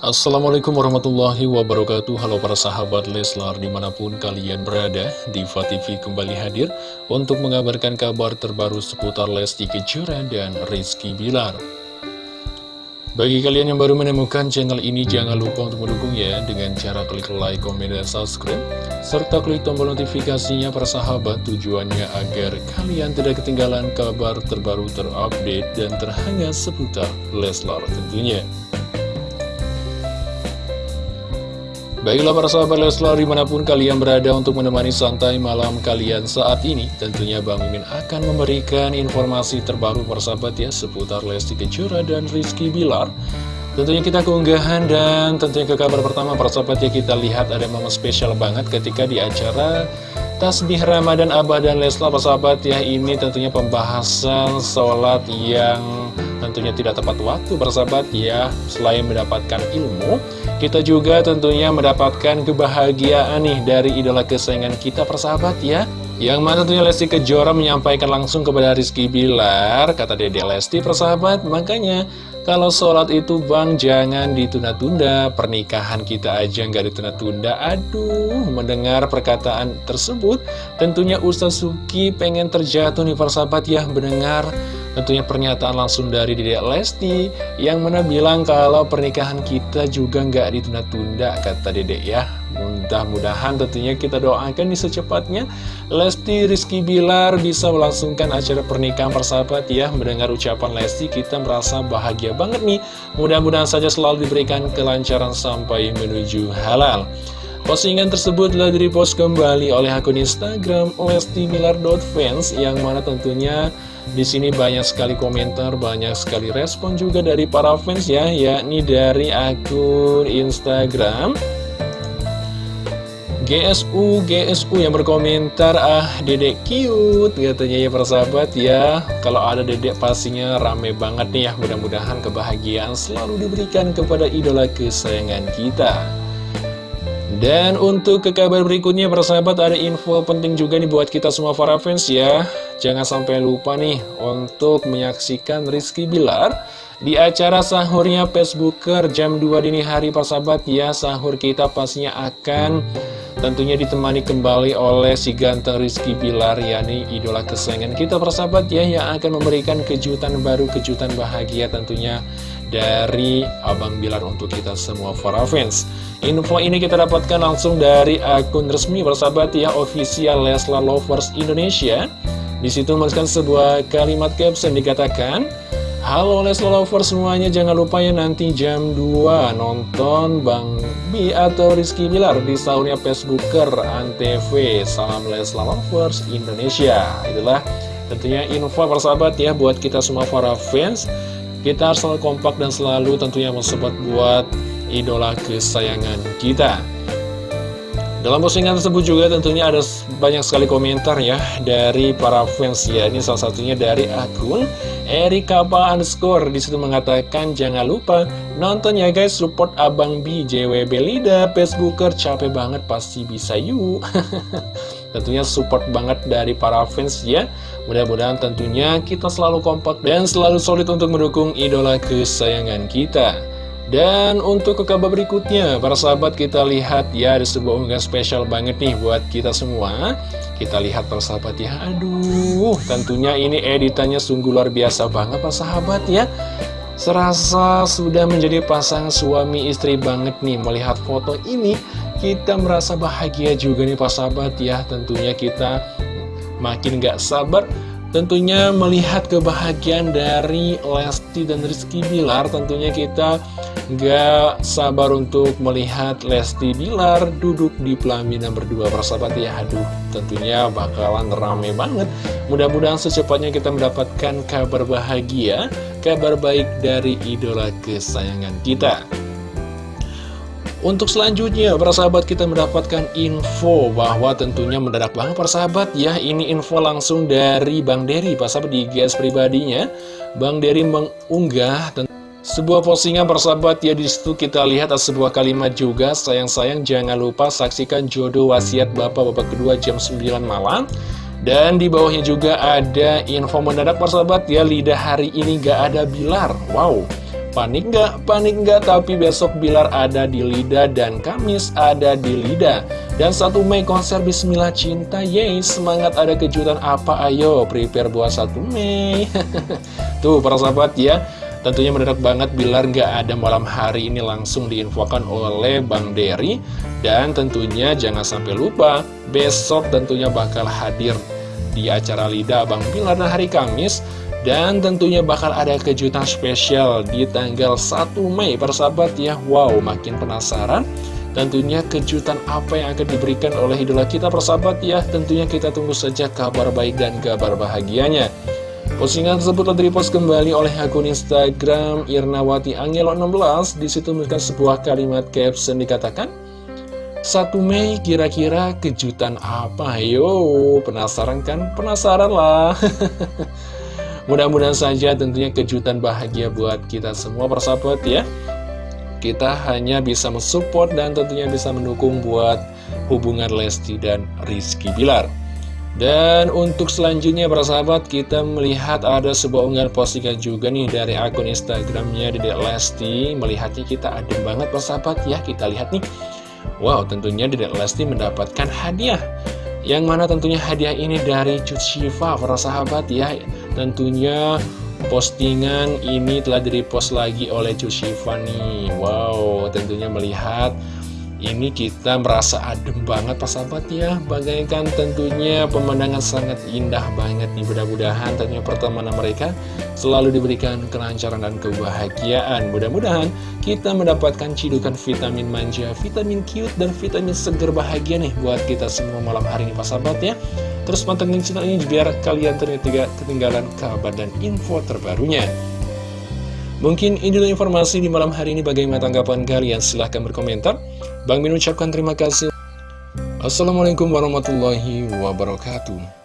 Assalamualaikum warahmatullahi wabarakatuh. Halo para sahabat Leslar di mana pun kalian berada Diva TV kembali hadir untuk mengabarkan kabar terbaru seputar Lesti Kejora dan Rizky Bilar Bagi kalian yang baru menemukan channel ini jangan lupa untuk mendukung ya Dengan cara klik like, komen, dan subscribe Serta klik tombol notifikasinya para sahabat tujuannya agar kalian tidak ketinggalan kabar terbaru terupdate dan terhangat seputar Leslar tentunya Baiklah para sahabat Leslar di mana pun kalian berada untuk menemani santai malam kalian saat ini Tentunya Bang Mimin akan memberikan informasi terbaru para sahabat ya Seputar Lesti Kejora dan Rizky Bilar. Tentunya kita keunggahan dan tentunya ke kabar pertama para sahabat ya Kita lihat ada momen spesial banget ketika di acara Tasbih Ramadan Abah dan Leslar para sahabat ya Ini tentunya pembahasan sholat yang tentunya tidak tepat waktu bersahabat ya. Selain mendapatkan ilmu Kita juga tentunya mendapatkan kebahagiaan nih dari idola kesayangan kita persahabat ya. Yang mana tentunya Lesti Kejora menyampaikan langsung kepada Rizky Bilar Kata Dede Lesti persahabat. Makanya kalau sholat itu bang jangan ditunda-tunda. Pernikahan kita aja nggak ditunda-tunda. Aduh mendengar perkataan tersebut Tentunya Ustaz Suki pengen terjatuh nih persahabat ya. Mendengar Tentunya pernyataan langsung dari Dedek Lesti Yang mana bilang kalau pernikahan kita juga nggak ditunda-tunda Kata Dedek ya. Mudah-mudahan tentunya kita doakan di secepatnya Lesti Rizky Bilar bisa melangsungkan acara pernikahan persahabat ya. Mendengar ucapan Lesti kita merasa bahagia banget nih. Mudah-mudahan saja selalu diberikan kelancaran sampai menuju halal. Postingan tersebut telah direpost kembali oleh akun Instagram Lesti Bilar.fans yang mana tentunya di sini banyak sekali komentar, banyak sekali respon juga dari para fans ya, yakni dari akun Instagram. GSU GSU yang berkomentar ah dedek cute katanya ya persahabat ya. Kalau ada dedek pastinya rame banget nih ya. Mudah-mudahan kebahagiaan selalu diberikan kepada idola kesayangan kita. Dan untuk ke kabar berikutnya para sahabat ada info penting juga nih buat kita semua para fans ya Jangan sampai lupa nih untuk menyaksikan Rizky Bilar Di acara sahurnya Facebooker jam 2 dini hari para sahabat ya Sahur kita pastinya akan tentunya ditemani kembali oleh si ganteng Rizky Bilar yakni idola kesayangan kita para sahabat ya Yang akan memberikan kejutan baru, kejutan bahagia tentunya dari Abang Bilar untuk kita semua para fans. Info ini kita dapatkan langsung dari akun resmi bersahabat ya official Leslar Lovers Indonesia. Di situ menuliskan sebuah kalimat caption dikatakan, Halo Leslar Lovers semuanya, jangan lupa ya nanti jam 2 nonton Bang Bi atau Rizky Bilar di sahurnya Facebooker Antv. Salam Leslar Lovers Indonesia. Itulah tentunya info persahabat ya buat kita semua para fans kita harus selalu kompak dan selalu tentunya mensupport buat idola kesayangan kita. Dalam postingan tersebut juga tentunya ada banyak sekali komentar ya dari para fans ya. Ini salah satunya dari akun Erika underscore di situ mengatakan jangan lupa nonton ya guys support Abang B JWB Lida Facebooker capek banget pasti bisa yuk. Tentunya support banget dari para fans ya Mudah-mudahan tentunya kita selalu kompak dan selalu solid untuk mendukung idola kesayangan kita dan untuk ke kabar berikutnya, para sahabat kita lihat ya ada sebuah unggahan spesial banget nih buat kita semua. Kita lihat para sahabat ya, aduh tentunya ini editannya sungguh luar biasa banget para sahabat ya. Serasa sudah menjadi pasangan suami istri banget nih melihat foto ini kita merasa bahagia juga nih Pak Sahabat ya Tentunya kita makin gak sabar Tentunya melihat kebahagiaan dari Lesti dan Rizky Bilar Tentunya kita gak sabar untuk melihat Lesti Bilar duduk di pelaminan berdua persahabat ya. Aduh tentunya bakalan rame banget. Mudah-mudahan secepatnya kita mendapatkan kabar bahagia Kabar baik dari idola kesayangan kita untuk selanjutnya, para sahabat kita mendapatkan info bahwa tentunya mendadak banget para sahabat ya. Ini info langsung dari Bang Dery, para sahabat di GS pribadinya. Bang Dery mengunggah sebuah postingan para sahabat ya di situ kita lihat ada sebuah kalimat juga. Sayang-sayang jangan lupa saksikan jodoh wasiat bapak bapak kedua jam 9 malam. Dan di bawahnya juga ada info mendadak para sahabat ya. Lidah hari ini gak ada bilar. Wow Panik nggak? Panik nggak, tapi besok Bilar ada di Lida dan Kamis ada di Lida. Dan 1 Mei konser Bismillah Cinta, yeay, semangat ada kejutan apa? Ayo, prepare buat 1 Mei. Tuh, para sahabat ya, tentunya mendadak banget Bilar nggak ada malam hari ini langsung diinfokan oleh Bang Dery. Dan tentunya jangan sampai lupa, besok tentunya bakal hadir di acara Lida Bang Bilar dan hari Kamis dan tentunya bakal ada kejutan spesial di tanggal 1 Mei persahabat ya. Wow makin penasaran. Tentunya kejutan apa yang akan diberikan oleh idola kita persahabat ya. Tentunya kita tunggu saja kabar baik dan kabar bahagianya. Postingan tersebut telah direpost kembali oleh akun Instagram Irnawati Angelo 16 Di situ menuliskan sebuah kalimat caption dikatakan 1 Mei kira-kira kejutan apa? Yo, penasaran kan? Penasaran lah Mudah-mudahan saja tentunya kejutan bahagia buat kita semua persahabat ya. Kita hanya bisa mensupport dan tentunya bisa mendukung buat hubungan Lesti dan Rizky Bilar. Dan untuk selanjutnya para sahabat kita melihat ada sebuah unggahan postingan juga nih dari akun Instagramnya Dedek Lesti. Melihatnya kita adem banget para sahabat ya. Kita lihat nih. Wow tentunya Dedek Lesti mendapatkan hadiah Yang mana tentunya hadiah ini dari Cut Shiva para sahabat ya. Tentunya postingan ini telah direpost lagi oleh Cushifa nih. Wow, tentunya melihat ini kita merasa adem banget Pak sahabat ya. Bagaikan tentunya pemandangan sangat indah banget nih. Mudah-mudahan tentunya pertemanan mereka selalu diberikan kelancaran dan kebahagiaan. Mudah-mudahan kita mendapatkan cidukan vitamin manja, vitamin cute, dan vitamin seger bahagia nih Buat kita semua malam hari ini Pak sahabat ya. Terus pantengin channel ini biar kalian tidak ketinggalan kabar dan info terbarunya. Mungkin ini dulu informasi di malam hari ini. Bagaimana tanggapan kalian? Silahkan berkomentar. Bang Min ucapkan terima kasih. Assalamualaikum warahmatullahi wabarakatuh.